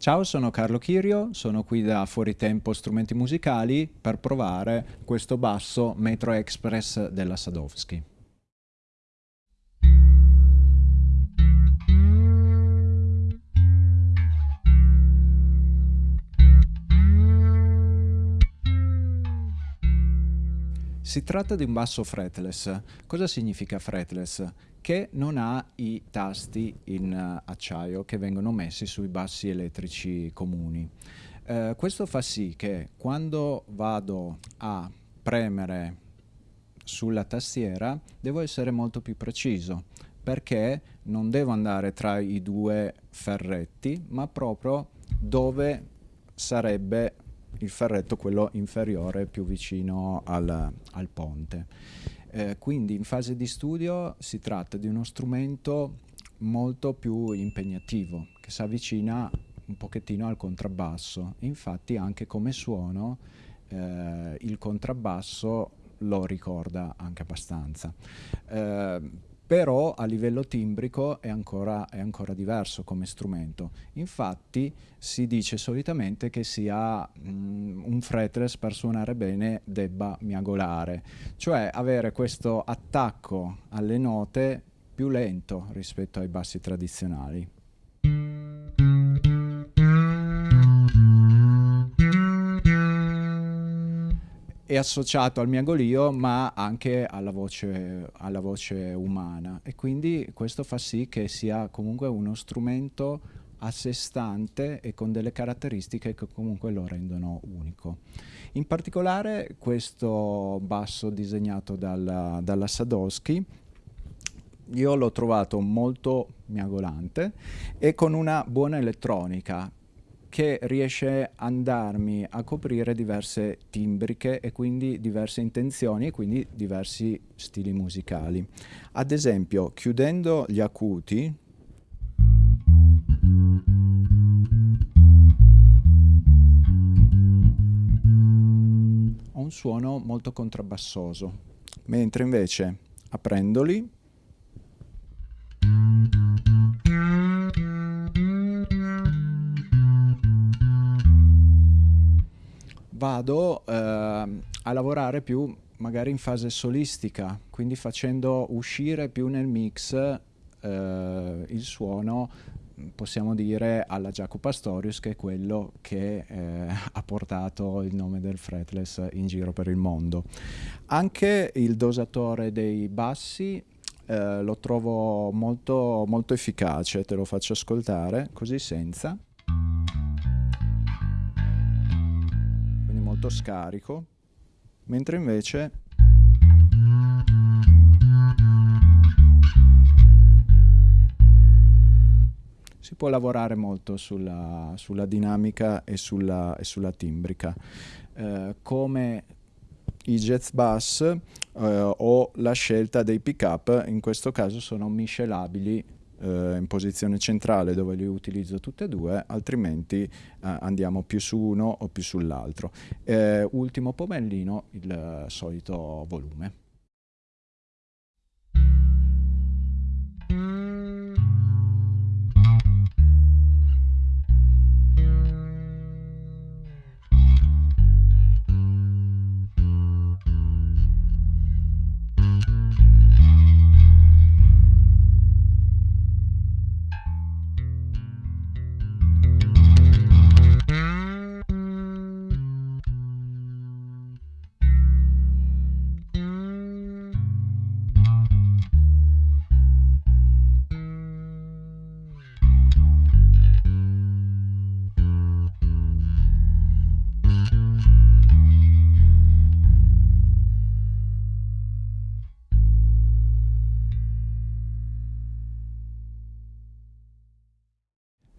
Ciao, sono Carlo Chirio, sono qui da Fuori Tempo Strumenti Musicali per provare questo basso Metro Express della Sadowski. Si tratta di un basso fretless. Cosa significa fretless? Che non ha i tasti in uh, acciaio che vengono messi sui bassi elettrici comuni. Uh, questo fa sì che quando vado a premere sulla tastiera devo essere molto più preciso perché non devo andare tra i due ferretti ma proprio dove sarebbe il ferretto quello inferiore più vicino al, al ponte. Eh, quindi in fase di studio si tratta di uno strumento molto più impegnativo che si avvicina un pochettino al contrabbasso infatti anche come suono eh, il contrabbasso lo ricorda anche abbastanza eh, però a livello timbrico è ancora, è ancora, diverso come strumento. Infatti si dice solitamente che sia mm, un fretless per suonare bene debba miagolare, cioè avere questo attacco alle note più lento rispetto ai bassi tradizionali. È associato al miagolio ma anche alla voce, alla voce umana e quindi questo fa sì che sia comunque uno strumento a sé stante e con delle caratteristiche che comunque lo rendono unico. In particolare questo basso disegnato dalla, dalla Sadowski io l'ho trovato molto miagolante e con una buona elettronica che riesce a andarmi a coprire diverse timbriche e quindi diverse intenzioni e quindi diversi stili musicali. Ad esempio, chiudendo gli acuti, ho un suono molto contrabbassoso, mentre invece aprendoli vado eh, a lavorare più magari in fase solistica, quindi facendo uscire più nel mix eh, il suono, possiamo dire, alla Jaco Pastorius, che è quello che eh, ha portato il nome del fretless in giro per il mondo. Anche il dosatore dei bassi eh, lo trovo molto, molto efficace, te lo faccio ascoltare, così senza. Molto scarico, mentre invece si può lavorare molto sulla, sulla dinamica e sulla, e sulla timbrica. Eh, come i jazz bass eh, o la scelta dei pick up in questo caso sono miscelabili eh, in posizione centrale dove li utilizzo tutte e due, altrimenti eh, andiamo più su uno o più sull'altro. Eh, ultimo pomellino, il solito volume.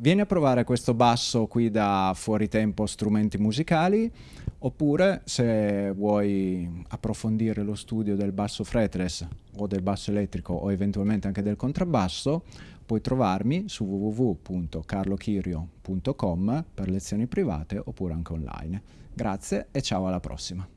Vieni a provare questo basso qui da Fuori Tempo Strumenti Musicali oppure se vuoi approfondire lo studio del basso fretless o del basso elettrico o eventualmente anche del contrabbasso puoi trovarmi su www.carlochirio.com per lezioni private oppure anche online. Grazie e ciao alla prossima!